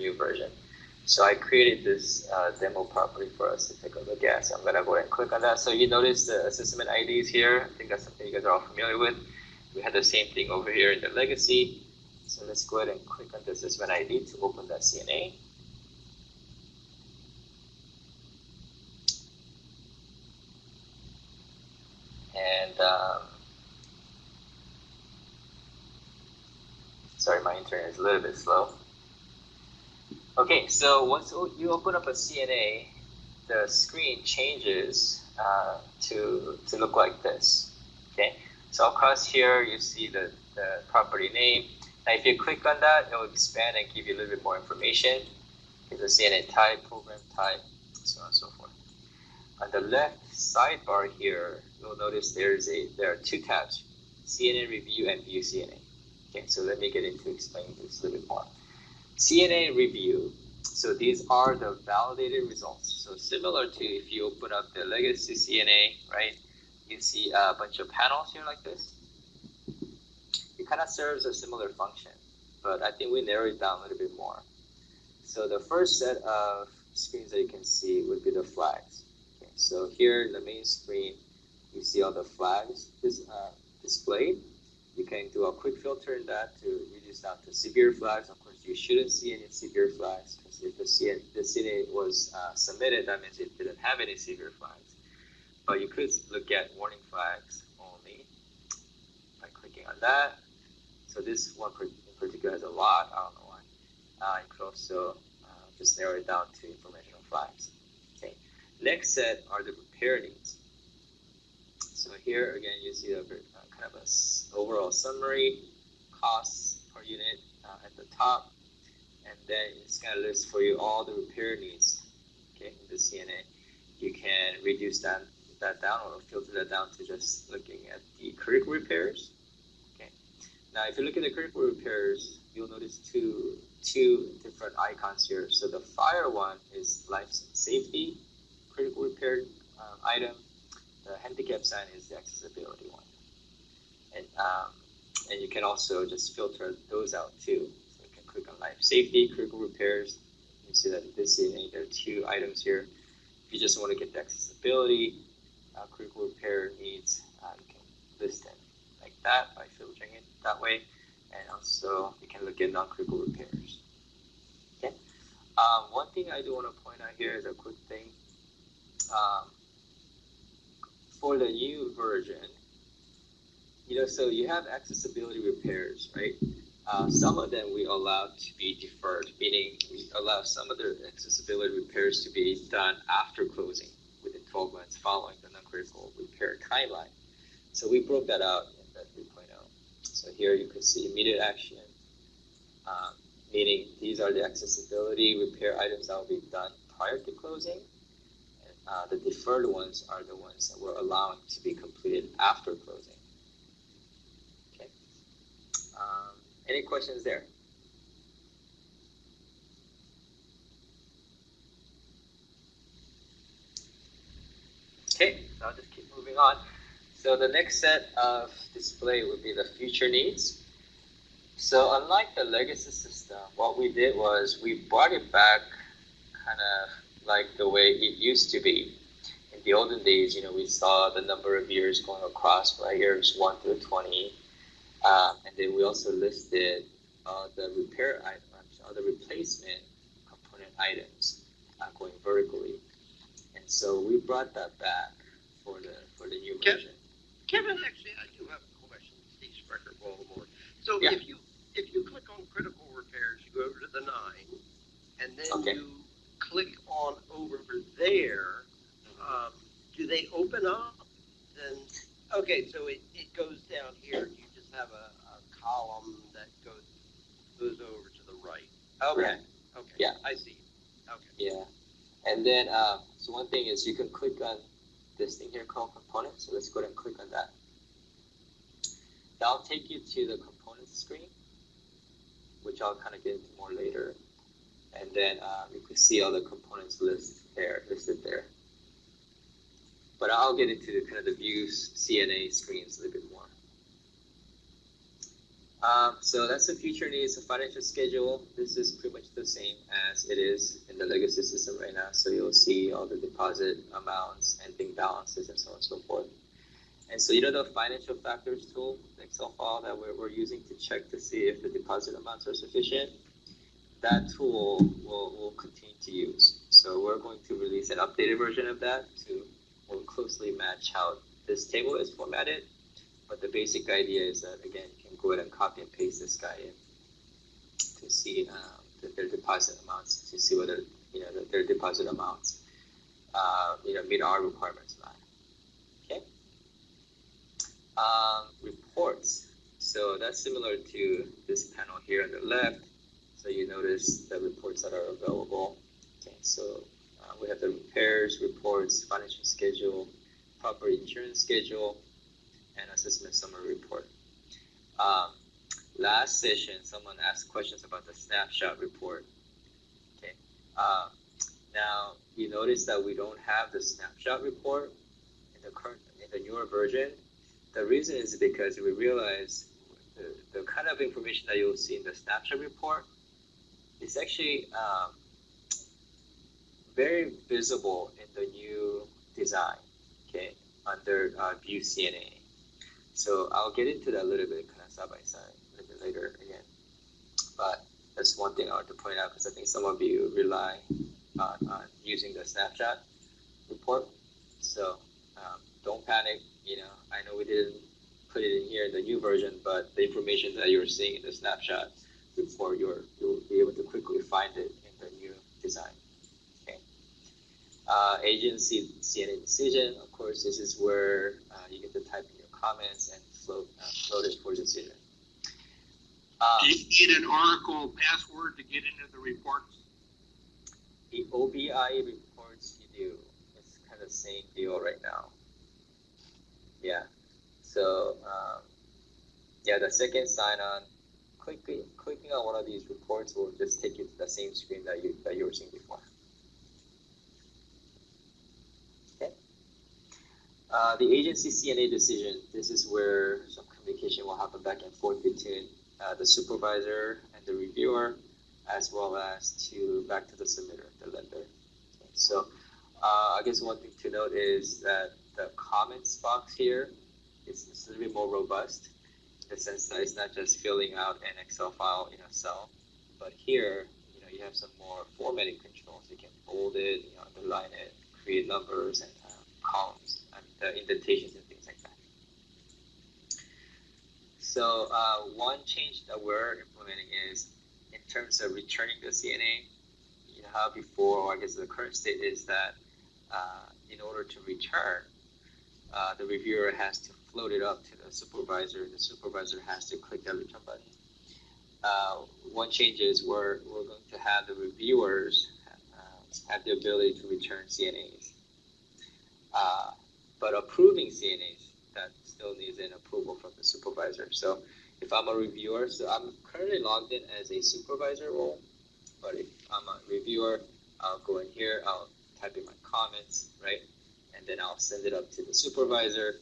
new version. So I created this uh, demo property for us to take a look at. So I'm gonna go ahead and click on that. So you notice the assessment IDs here. I think that's something you guys are all familiar with. We had the same thing over here in the legacy. So let's go ahead and click on the assessment ID to open that CNA. And um, sorry, my internet is a little bit slow. Okay, so once you open up a CNA, the screen changes uh, to, to look like this. Okay, so across here you see the, the property name. Now if you click on that, it will expand and give you a little bit more information. Here's the CNA type, program type, so on and so forth. On the left sidebar here, you'll notice there's a there are two tabs, CNA review and view CNA. Okay, so let me get into explaining this a little bit more. CNA review, so these are the validated results. So similar to if you open up the legacy CNA, right, you see a bunch of panels here like this. It kind of serves a similar function, but I think we narrow it down a little bit more. So the first set of screens that you can see would be the flags. Okay, so here in the main screen, you see all the flags is, uh, displayed. You can do a quick filter in that to reduce down to severe flags. You shouldn't see any severe flags because if the, the CNA was uh, submitted, that means it didn't have any severe flags. But you could look at warning flags only by clicking on that. So this one in particular has a lot. I don't know why. Uh, you could also uh, just narrow it down to informational flags. Okay. Next set are the repair needs. So here again, you see a uh, kind of a overall summary, costs per unit uh, at the top, and then it's going to list for you all the repair needs. Okay, in the CNA, you can reduce that that down or filter that down to just looking at the critical repairs. Okay, now if you look at the critical repairs, you'll notice two two different icons here. So the fire one is life safety critical repair um, item the handicap sign is the accessibility one. And, um, and you can also just filter those out too. So you can click on life safety, critical repairs. You see that this is, there are two items here. If you just want to get the accessibility, uh, critical repair needs, uh, you can list them like that by filtering it that way. And also you can look at non-critical repairs. Okay. Um, one thing I do want to point out here is a quick thing. Um, for the new version, you know, so you have accessibility repairs, right? Uh, some of them we allow to be deferred, meaning we allow some of the accessibility repairs to be done after closing within 12 months following the non-critical repair timeline. So we broke that out in the 3.0. So here you can see immediate action, um, meaning these are the accessibility repair items that will be done prior to closing uh, the deferred ones are the ones that we're allowing to be completed after closing. Okay. Um, any questions there? Okay, so I'll just keep moving on. So the next set of display would be the future needs. So unlike the legacy system, what we did was we brought it back kind of like the way it used to be. In the olden days, you know, we saw the number of years going across, right? Years 1 through 20. Um, and then we also listed uh, the repair items, uh, the replacement component items uh, going vertically. And so we brought that back for the for the new Kevin, version. Kevin, actually, I do have a question. Steve Sprecher, Baltimore. So Yeah. if you if you click on critical repairs, you go over to the nine, and then Okay. you click on over there. Um, do they open up? Then okay, so it, it goes down here. You have a, a column that goes goes over to the right. Okay. Okay. Yeah. I see. Okay. Yeah. And then, um, so one thing is you can click on this thing here called components. So let's go ahead and click on that. That'll take you to the components screen, which I'll kind of get into more later. And then um, you can see all the components list there, listed there. But I'll get into the kind of the views CNA screens a little bit more. Um, so that's the future needs, the financial schedule. This is pretty much the same as it is in the legacy system right now. So you'll see all the deposit amounts, ending balances, and so on and so forth. And so you know the financial factors tool, Excel file that we're, we're using to check to see if the deposit amounts are sufficient, that tool will, will continue to use. So we're going to release an updated version of that to more closely match how this table is formatted. But the basic idea is that, again, go ahead and copy and paste this guy in to see um, their deposit amounts, to see whether, you know, their deposit amounts, uh, you know, meet our requirements or not. Okay? Um, reports. So that's similar to this panel here on the left. So you notice the reports that are available. Okay, so uh, we have the repairs, reports, financial schedule, property insurance schedule, and assessment summary report. Um, last session, someone asked questions about the snapshot report. Okay, uh, now you notice that we don't have the snapshot report in the current, in the newer version. The reason is because we realize the, the kind of information that you'll see in the snapshot report is actually um, very visible in the new design, okay, under uh, View CNA. So I'll get into that a little bit side by side a little bit later again. But that's one thing I want to point out because I think some of you rely on, on using the snapshot report. So um, don't panic. You know, I know we didn't put it in here in the new version, but the information that you're seeing in the snapshot report, you're, you'll be able to quickly find it in the new design. Uh, agency CNA decision, of course, this is where uh, you get to type in your comments and float, uh, float it for decision. Um, Do you need an Oracle password to get into the reports? the OBI reports you do, it's kind of the same deal right now. Yeah. So um, yeah, the second sign on, clicking clicking on one of these reports will just take you to the same screen that you that you were seeing before. Uh, the agency CNA decision. This is where some communication will happen back and forth between uh, the supervisor and the reviewer, as well as to back to the submitter, the lender. So uh, I guess one thing to note is that the comments box here is, is a little bit more robust in the sense that it's not just filling out an Excel file in a cell, but here, you know, you have some more formatting controls. You can bold it, you know, underline it, create numbers and uh, columns and uh, indentations and things like that. So uh, one change that we're implementing is in terms of returning the CNA, you know how before, or I guess the current state is that uh, in order to return, uh, the reviewer has to float it up to the supervisor. The supervisor has to click the return button. Uh, one change is we're, we're going to have the reviewers uh, have the ability to return CNAs. But approving CNAs, that still needs an approval from the supervisor. So if I'm a reviewer, so I'm currently logged in as a supervisor role, but if I'm a reviewer, I'll go in here, I'll type in my comments, right? And then I'll send it up to the supervisor.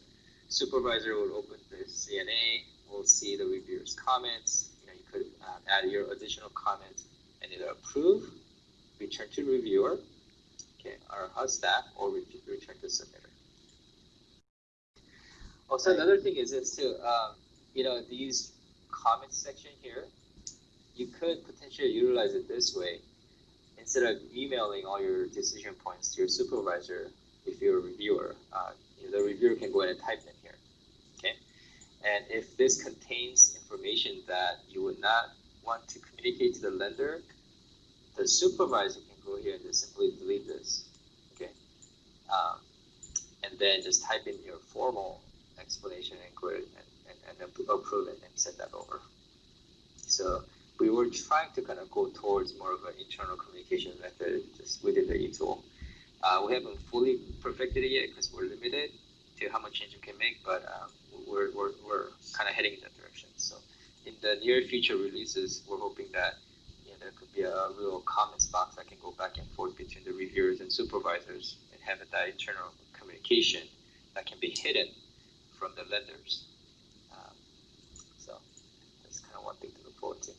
Supervisor will open the CNA, will see the reviewer's comments. You know, you could uh, add your additional comments and either approve, return to reviewer, okay, or HUD staff, or re- return to submitter. Also, another thing is this too. Um, you know, these comments section here, you could potentially utilize it this way. Instead of emailing all your decision points to your supervisor, if you're a reviewer, uh, you know, the reviewer can go ahead and type them here. Okay, and if this contains information that you would not want to communicate to the lender, the supervisor can go here and just simply delete this. Okay, um, and then just type in your formal explanation and ahead and, and, and approve it and send that over. So we were trying to kind of go towards more of an internal communication method just within the eTool. Uh, we haven't fully perfected it yet because we're limited to how much change we can make, but um, we're, we're, we're kind of heading in that direction. So in the near future releases, we're hoping that you know, there could be a real comments box that can go back and forth between the reviewers and supervisors and have that internal communication that can be hidden from the lenders. Um, so that's kind of one thing to look forward to.